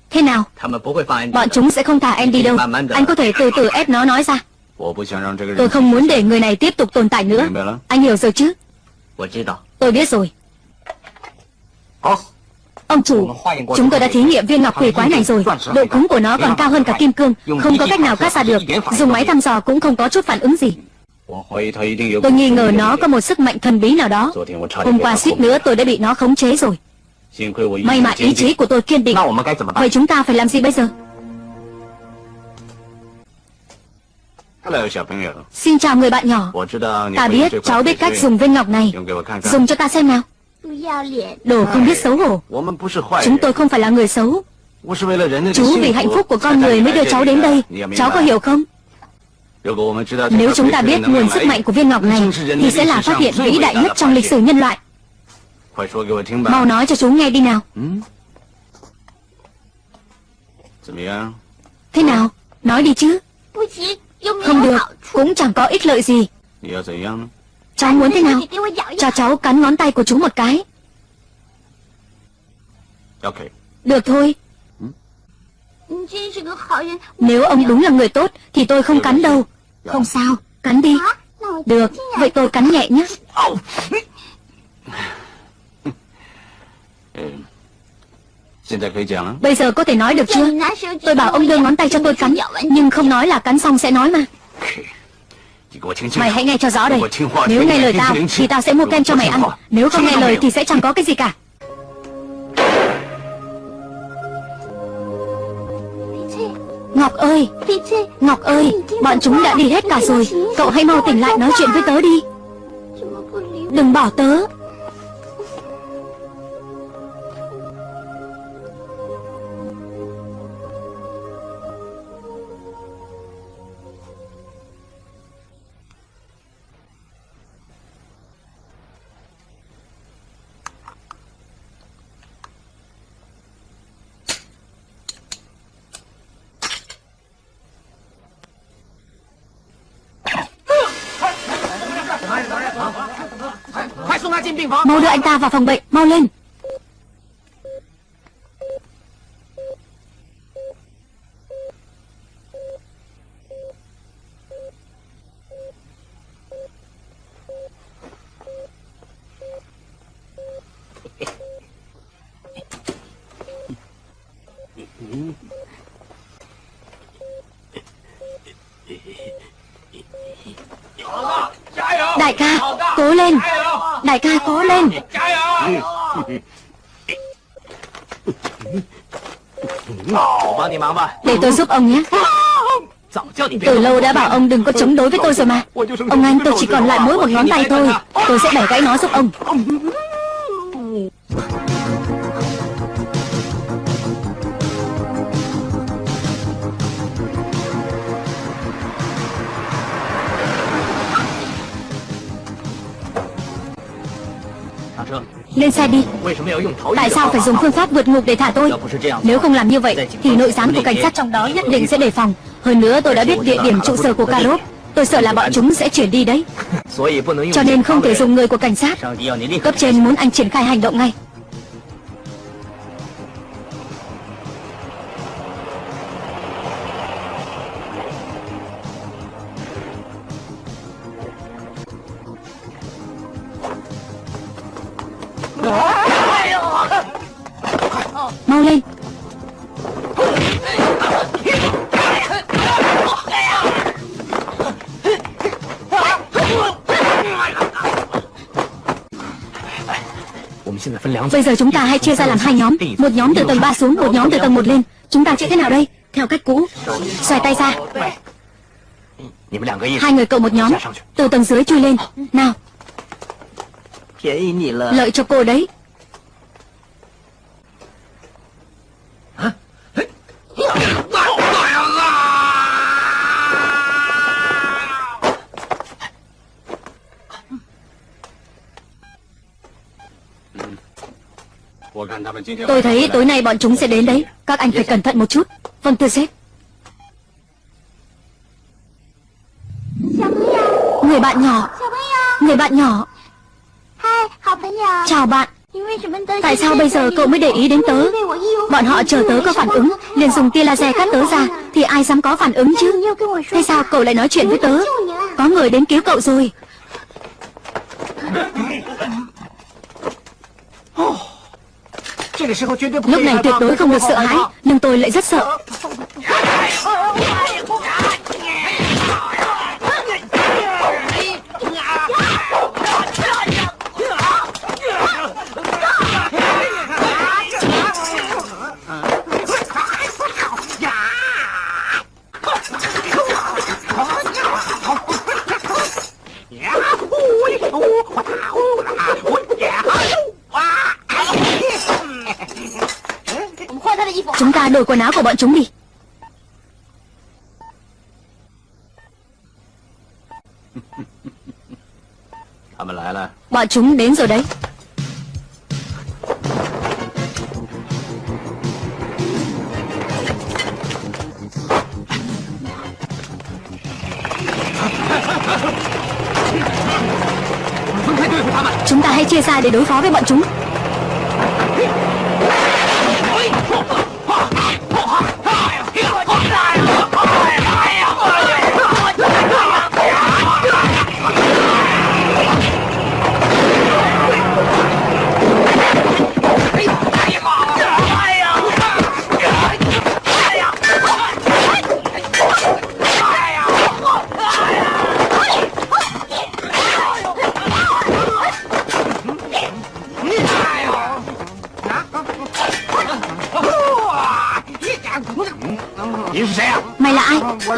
Thế nào? Bọn chúng sẽ không thả Andy đâu. Anh có thể từ từ ép nó nói ra. Tôi không muốn để người này tiếp tục tồn tại nữa. Anh hiểu rồi chứ Tôi biết rồi. Ông chủ Chúng tôi đã thí nghiệm viên ngọc quỷ quái này rồi. Độ cứng của nó còn cao hơn cả kim cương Không có cách nào cắt ra được. Dùng máy thăm dò cũng không có chút phản ứng gì. Tôi nghi ngờ nó có một sức mạnh thần bí nào đó. Hôm qua suýt nữa tôi đã bị nó khống chế rồi. May mà ý chí của tôi kiên định. Vậy chúng ta phải làm gì bây giờ Xin chào người bạn nhỏ. Ta biết cháu biết cách dùng viên ngọc này. Dùng cho ta xem nào. Đồ không biết xấu hổ. Chúng tôi không phải là người xấu. Chú vì hạnh phúc của con người mới đưa cháu đến đây. Cháu có hiểu không? Nếu chúng ta biết nguồn sức mạnh của viên ngọc này Thì sẽ là phát hiện vĩ đại nhất trong lịch sử nhân loại. Mau nói cho chú nghe đi nào. Thế nào? Nói đi chứ Không được Cũng chẳng có ích lợi gì. Cháu muốn thế nào? Cho cháu cắn ngón tay của chú một cái. Được thôi. Nếu ông đúng là người tốt Thì tôi không cắn đâu. Không sao Cắn đi. Được Vậy tôi cắn nhẹ nhé Bây giờ có thể nói được chưa? Tôi bảo ông đưa ngón tay cho tôi cắn Nhưng không nói là cắn xong sẽ nói mà. Mày hãy nghe cho rõ đây. Nếu nghe lời tao Thì tao sẽ mua kem cho mày ăn. Nếu không nghe lời thì sẽ chẳng có cái gì cả. Ngọc ơi! Ngọc ơi! Bọn chúng đã đi hết cả rồi. Cậu hãy mau tỉnh lại nói chuyện với tớ đi. Đừng bỏ tớ Mau đưa anh ta vào phòng bệnh Mau lên. Đại ca Cố lên. Đại ca cố lên. Để tôi giúp ông nhé. Từ lâu đã bảo ông đừng có chống đối với tôi rồi mà. Ông anh tôi chỉ còn lại mỗi một ngón tay thôi. Tôi sẽ bẻ gãy nó giúp ông Lên xe đi. Tại sao phải dùng phương pháp vượt ngục để thả tôi? Nếu không làm như vậy, Thì nội gián của cảnh sát trong đó nhất định sẽ đề phòng. Hơn nữa, tôi đã biết địa điểm trụ sở của Karov. Tôi sợ là bọn chúng sẽ chuyển đi đấy. Cho nên không thể dùng người của cảnh sát. Cấp trên muốn anh triển khai hành động ngay. Bây giờ chúng ta hãy chia ra làm hai nhóm. Một nhóm từ tầng 3 xuống, một nhóm từ tầng 1 lên. Chúng ta chia thế nào đây? Theo cách cũ. Xoay tay ra. Hai người cậu một nhóm. Từ tầng dưới chui lên. Nào. Lợi cho cô đấy. Tôi thấy tối nay bọn chúng sẽ đến đấy. Các anh phải cẩn thận một chút. Vâng thưa sếp. Người bạn nhỏ. Người bạn nhỏ. Chào bạn. Tại sao bây giờ cậu mới để ý đến tớ? Bọn họ chờ tớ có phản ứng. Liền dùng tia laser cắt tớ ra, Thì ai dám có phản ứng chứ? Thế sao cậu lại nói chuyện với tớ? Có người đến cứu cậu rồi. Lúc này tuyệt đối không được sợ hãi Nhưng tôi lại rất sợ Chúng ta đổi quần áo của bọn chúng đi. Bọn chúng đến rồi đấy. Chúng ta hãy chia ra để đối phó với bọn chúng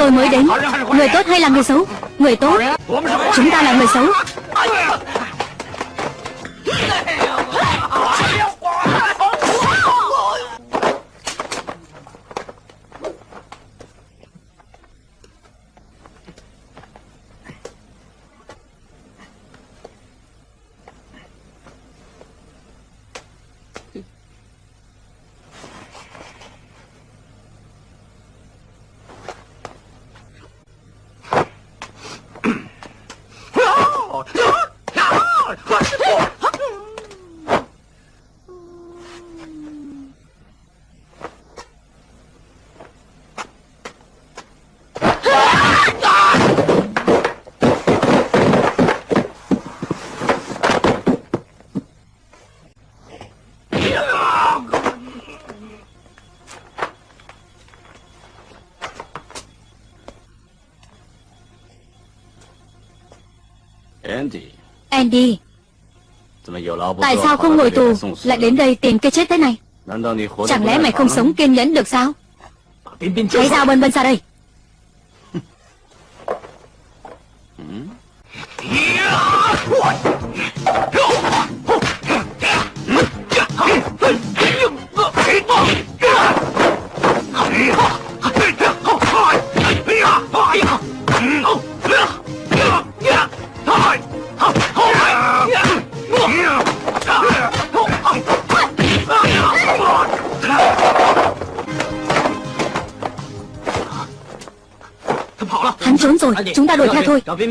Tôi mới đến. Người tốt hay là người xấu? Người tốt. Chúng ta là người xấu. Đi. Tại sao không ngồi tù, Lại đến đây tìm cái chết thế này? Chẳng lẽ mày không sống kiên nhẫn được sao? Hãy giao bên bên ra đây.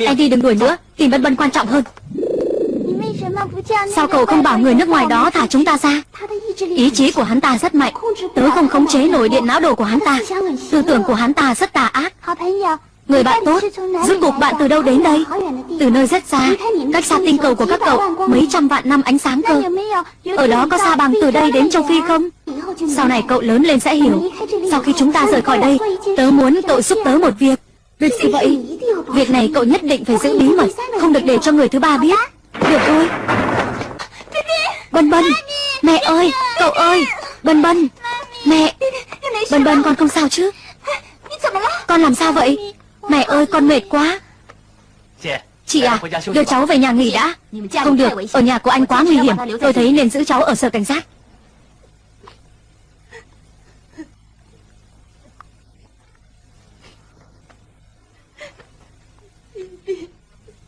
Anh đi đừng đuổi nữa, tìm Bân Bân quan trọng hơn. Sao cậu không bảo người nước ngoài đó thả chúng ta ra? Ý chí của hắn ta rất mạnh. Tớ không khống chế nổi điện não đồ của hắn ta. Tư tưởng của hắn ta rất tà ác. Người bạn tốt Rốt cuộc bạn từ đâu đến đây? Từ nơi rất xa Cách xa tinh cầu của các cậu Mấy trăm vạn năm ánh sáng cơ. Ở đó có xa bằng từ đây đến châu Phi không? Sau này cậu lớn lên sẽ hiểu. Sau khi chúng ta rời khỏi đây Tớ muốn cậu giúp tớ một Việc này cậu nhất định phải giữ bí mật, Không được để cho người thứ ba biết. Được thôi. Bân Bân, Mẹ ơi, Cậu ơi, Bân Bân, Mẹ, Bân Bân, con không sao chứ? Con làm sao vậy? Mẹ ơi, con mệt quá. Chị à Đưa cháu về nhà nghỉ đã. Không được, Ở nhà của anh quá nguy hiểm. Tôi thấy nên giữ cháu ở sở cảnh sát.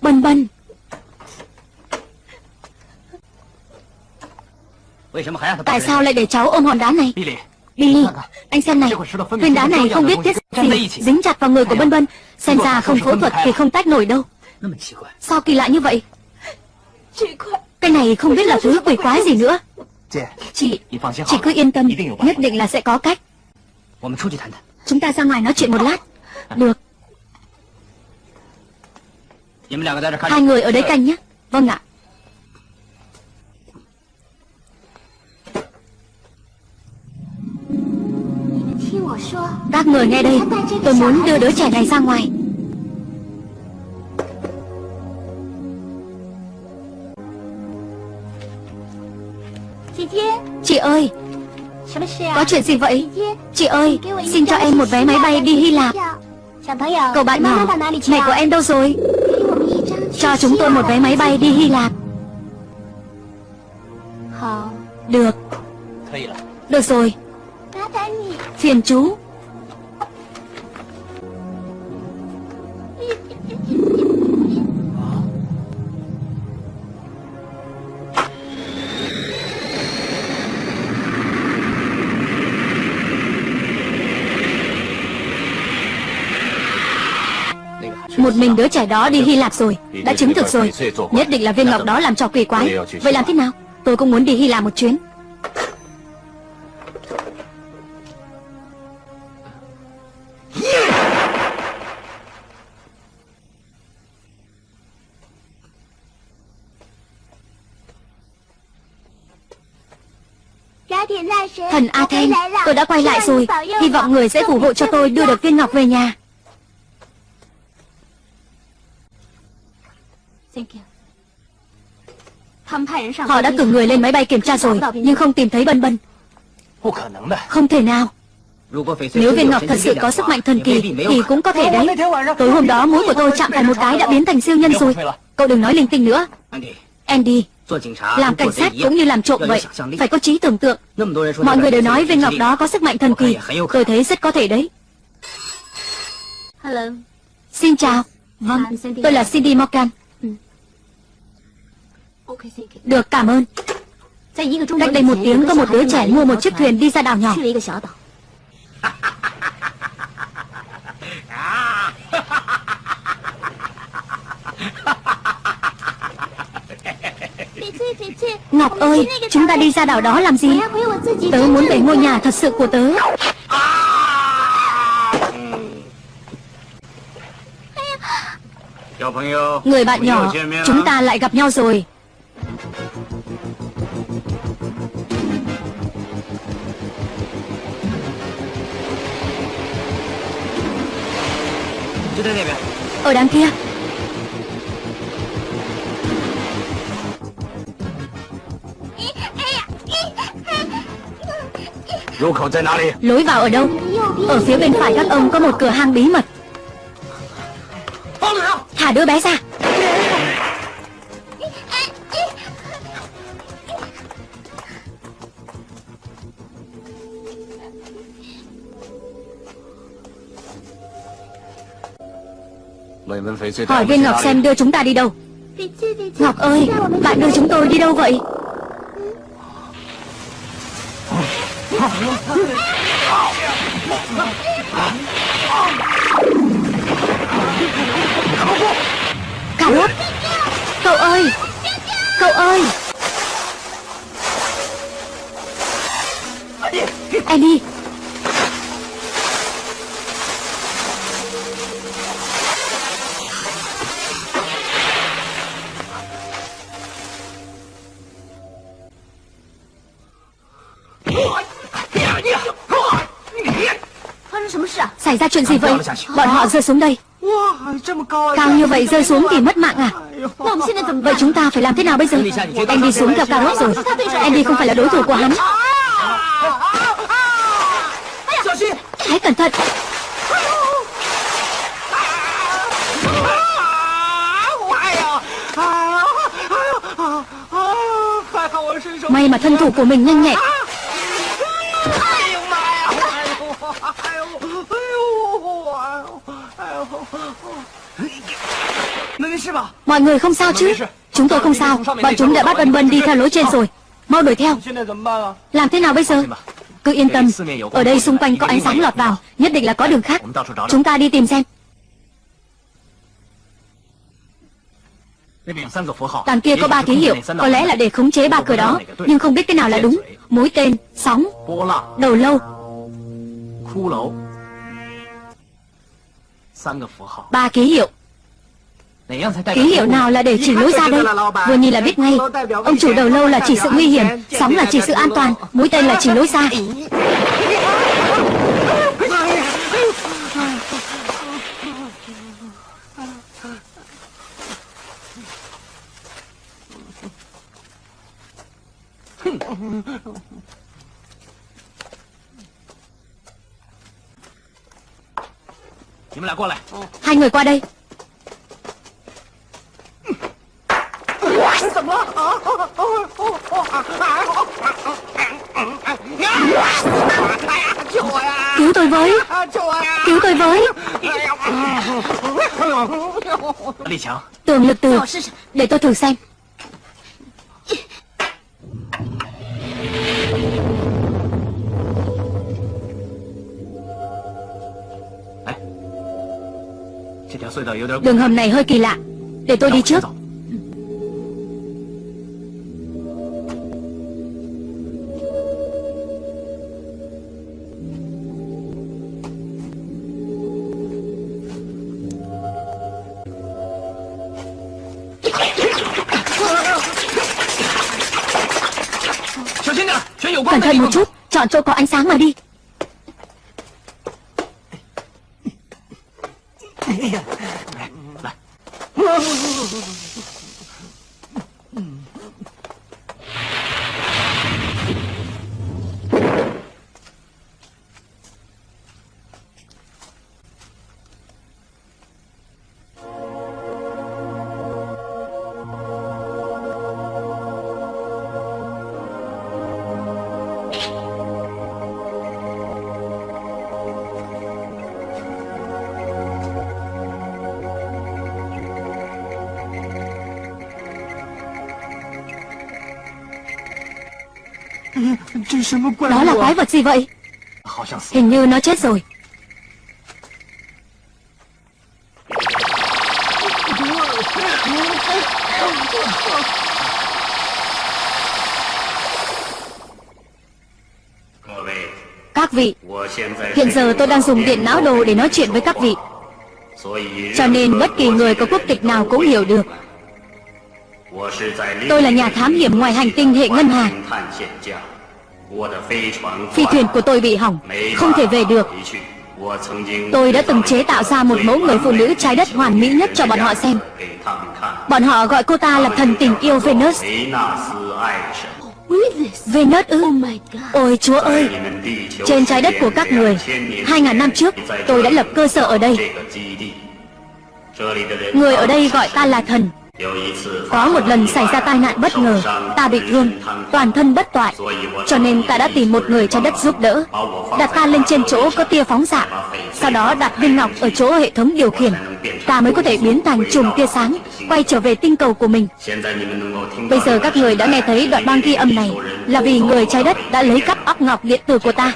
Bân bân. Tại sao lại để cháu ôm hòn đá này? Billy Anh xem này. Viên đá này không biết tiết gì Dính chặt vào người của Bân Bân. Xem ra không phẫu thuật thì không tách nổi đâu. Sao kỳ lạ như vậy? Cái này không biết là thứ quỷ quái gì nữa. Chị Chị cứ yên tâm. Nhất định là sẽ có cách. Chúng ta ra ngoài nói chuyện một lát. Được Hai người ở đấy canh nhé. Vâng ạ. Các người nghe đây. Tôi muốn đưa đứa trẻ này ra ngoài. Chị ơi. Có chuyện gì vậy? Chị ơi, Xin cho em một vé máy bay đi Hy Lạp. Cậu bạn nhỏ Mẹ của em đâu rồi? Cho chúng tôi một vé máy bay đi Hy Lạp. Được. Được rồi. Phiền chú Một mình đứa trẻ đó đi Hy Lạp rồi Đã chứng thực rồi. Nhất định là viên ngọc đó làm trò quỷ quái. Vậy làm thế nào? Tôi cũng muốn đi Hy Lạp một chuyến. Thần Athen Tôi đã quay lại rồi. Hy vọng người sẽ phù hộ cho tôi đưa được viên ngọc về nhà Họ đã cử người lên máy bay kiểm tra rồi Nhưng không tìm thấy Bân Bân. Không thể nào. Nếu viên ngọc thật sự có sức mạnh thần kỳ Thì cũng có thể đấy. Tối hôm đó mũi của tôi chạm phải một cái đã biến thành siêu nhân rồi. Cậu đừng nói linh tinh nữa. Andy. Làm cảnh sát cũng như làm trộm vậy. Phải có trí tưởng tượng. Mọi người đều nói viên ngọc đó có sức mạnh thần kỳ. Tôi thấy rất có thể đấy. Xin chào. Vâng, tôi là Cindy Morgan được cảm ơn. Cách đây một tiếng có một đứa trẻ mua một chiếc thuyền đi ra đảo nhỏ. Ngọc ơi Chúng ta đi ra đảo đó làm gì? Tớ muốn về ngôi nhà thật sự của tớ. Người bạn nhỏ Chúng ta lại gặp nhau rồi Ở đằng kia Lối vào ở đâu? Ở phía bên phải các ông có một cửa hang bí mật. Thả đứa bé ra Hỏi viên Ngọc xem đưa chúng ta đi đâu? Ngọc ơi Bạn đưa chúng tôi đi đâu vậy? Cà Bọn họ rơi xuống đây. Cao như vậy rơi xuống thì mất mạng à? Vậy chúng ta phải làm thế nào bây giờ? Em đi xuống theo Carrot rồi. Em đi không phải là đối thủ của hắn. Hãy cẩn thận. May mà thân thủ của mình nhanh nhẹn. Mọi người không sao chứ? Chúng tôi không sao. Bọn chúng đã bắt ân bân đi theo lối trên rồi. Mau đuổi theo. Làm thế nào bây giờ? Cứ yên tâm. Ở đây xung quanh có ánh sáng lọt vào. Nhất định là có đường khác. Chúng ta đi tìm xem. Đằng kia có ba ký hiệu. Có lẽ là để khống chế ba cửa đó. Nhưng không biết cái nào là đúng. Mối tên, sóng, đầu lâu. Ba ký hiệu Ký hiệu nào là để chỉ lối ra đây? Vừa nhìn là biết ngay. Ông chủ đầu lâu là chỉ sự nguy hiểm Sóng là chỉ sự an toàn Mũi tên là chỉ lối ra. Hai người qua đây Cứu tôi với. Cứu tôi với. Tường lực từ Để tôi thử xem. Đường hầm này hơi kỳ lạ Để tôi đi trước. Cẩn thận một chút Chọn chỗ có ánh sáng mà đi そうそうそうそう。Đó là quái vật gì vậy? Hình như nó chết rồi. Các vị Hiện giờ tôi đang dùng điện não đồ để nói chuyện với các vị. Cho nên bất kỳ người có quốc tịch nào cũng hiểu được. Tôi là nhà thám hiểm ngoài hành tinh hệ ngân hàng. Phi thuyền của tôi bị hỏng, Không thể về được. Tôi đã từng chế tạo ra một mẫu người phụ nữ trái đất hoàn mỹ nhất cho bọn họ xem. Bọn họ gọi cô ta là thần tình yêu Venus. Venus ư? Ôi chúa ơi! Trên trái đất của các người, Hai ngàn năm trước, tôi đã lập cơ sở ở đây. Người ở đây gọi ta là thần có một lần xảy ra tai nạn bất ngờ, Ta bị thương, Toàn thân bất toại, Cho nên ta đã tìm một người trái đất giúp đỡ. Đặt ta lên trên chỗ có tia phóng xạ, Sau đó đặt viên ngọc ở chỗ hệ thống điều khiển. Ta mới có thể biến thành chùm tia sáng, Quay trở về tinh cầu của mình. Bây giờ các người đã nghe thấy đoạn băng ghi âm này, Là vì người trái đất đã lấy cắp óc ngọc điện tử của ta.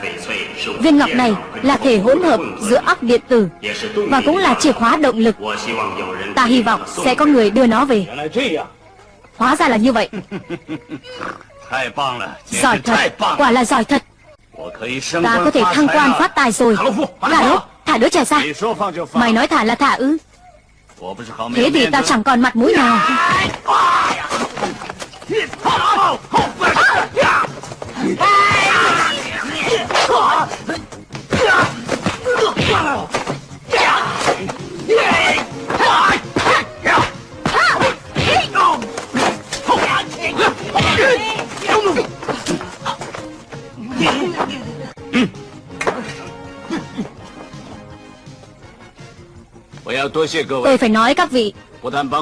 Viên ngọc này là thể hỗn hợp giữa óc điện tử Và cũng là chìa khóa động lực. Ta hy vọng sẽ có người đưa nó về. Hóa ra là như vậy. Giỏi thật. Quả là giỏi thật. Ta có thể thăng quan phát tài rồi. Gà đốt Thả đứa trẻ ra. Mày nói thả là thả ư? Thế thì tao chẳng còn mặt mũi nào. Tôi phải nói các vị.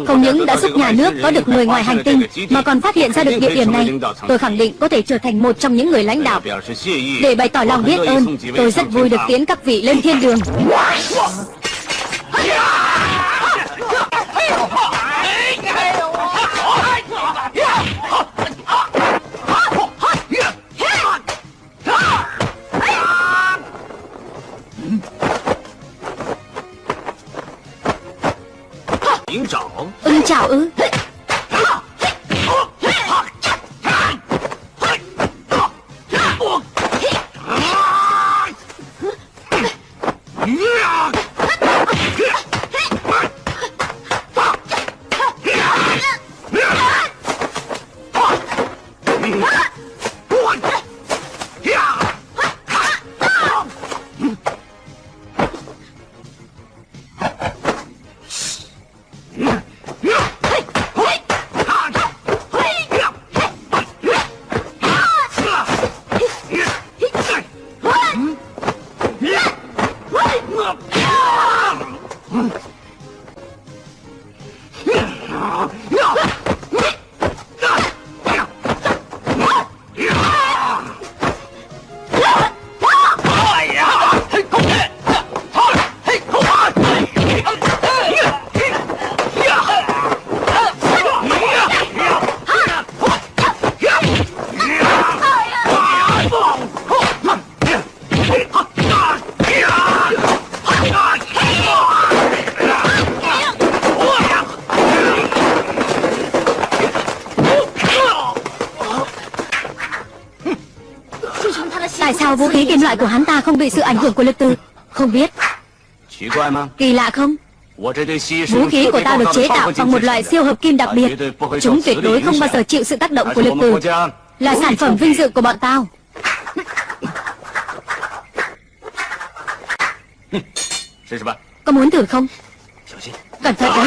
Không những đã giúp nhà nước có được người ngoài hành tinh, Mà còn phát hiện ra được địa điểm này. Tôi khẳng định có thể trở thành một trong những người lãnh đạo. Để bày tỏ lòng biết ơn, Tôi rất vui được tiến các vị lên thiên đường. Ưng chào ư vũ khí kim loại của hắn ta không bị sự ảnh hưởng của lực từ. Không biết. Kỳ lạ không? Vũ khí của ta được chế tạo bằng một loại siêu hợp kim đặc biệt. Chúng tuyệt đối không bao giờ chịu sự tác động của lực từ. Là sản phẩm vinh dự của bọn tao. Có muốn thử không? Cẩn thận đấy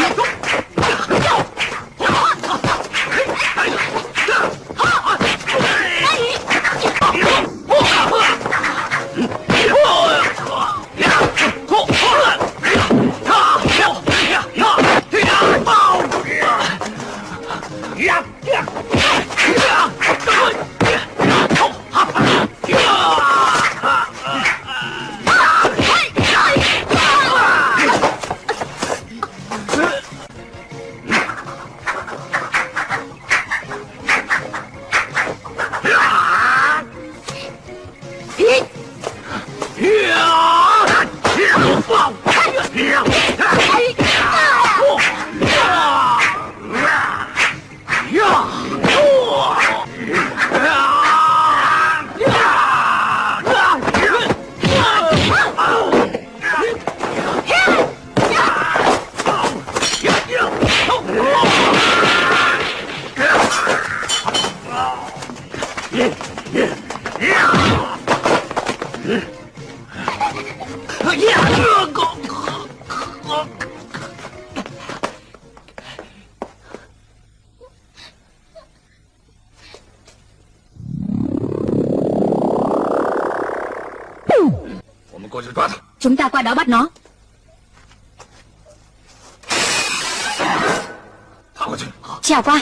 Trèo qua.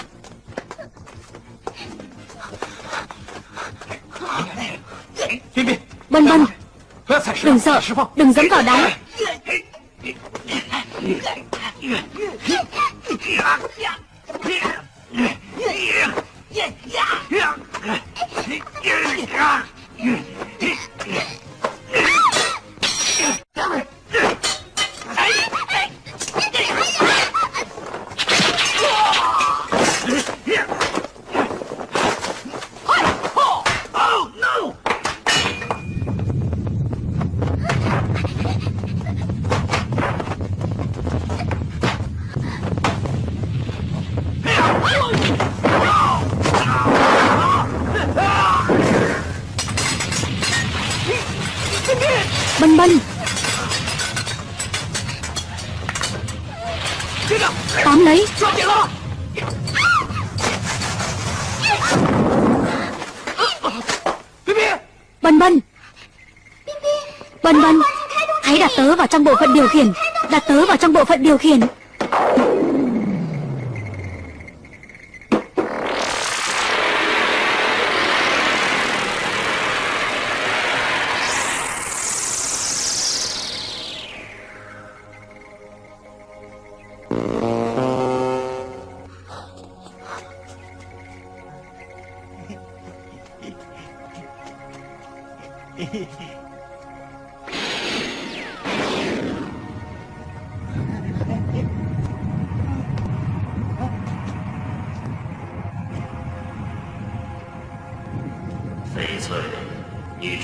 Bân bân Đừng sợ Đừng dẫm vào đá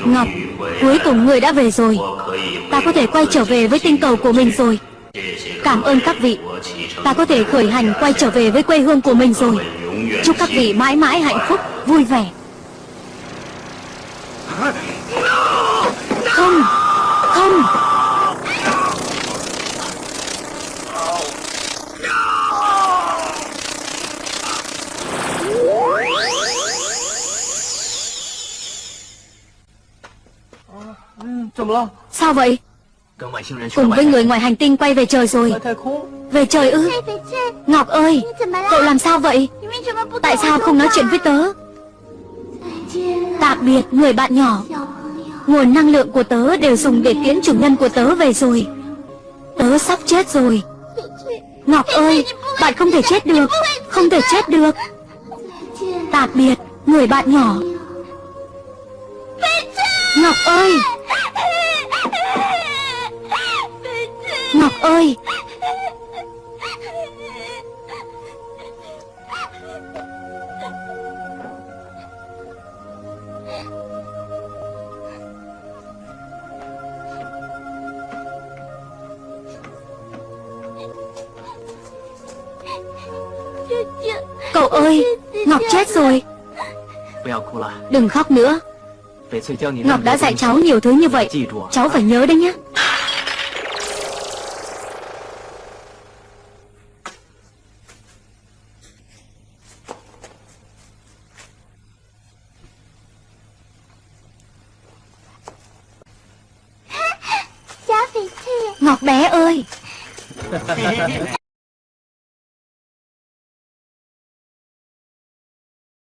Ngọc, cuối cùng người đã về rồi. Ta có thể quay trở về với tinh cầu của mình rồi. Cảm ơn các vị. Ta có thể khởi hành quay trở về với quê hương của mình rồi. Chúc các vị mãi mãi hạnh phúc, vui vẻ. Sao vậy? Cùng với người ngoài hành tinh quay về trời rồi. Về trời ư? Ngọc ơi Cậu làm sao vậy? Tại sao không nói chuyện với tớ? Tạm biệt người bạn nhỏ. Nguồn năng lượng của tớ đều dùng để tiễn chủ nhân của tớ về rồi. Tớ sắp chết rồi. Ngọc ơi Bạn không thể chết được. Không thể chết được. Tạm biệt Người bạn nhỏ. Ngọc ơi Ngọc ơi. Cậu ơi Ngọc chết rồi. Đừng khóc nữa. Ngọc đã dạy cháu nhiều thứ như vậy. Cháu phải nhớ đấy nhé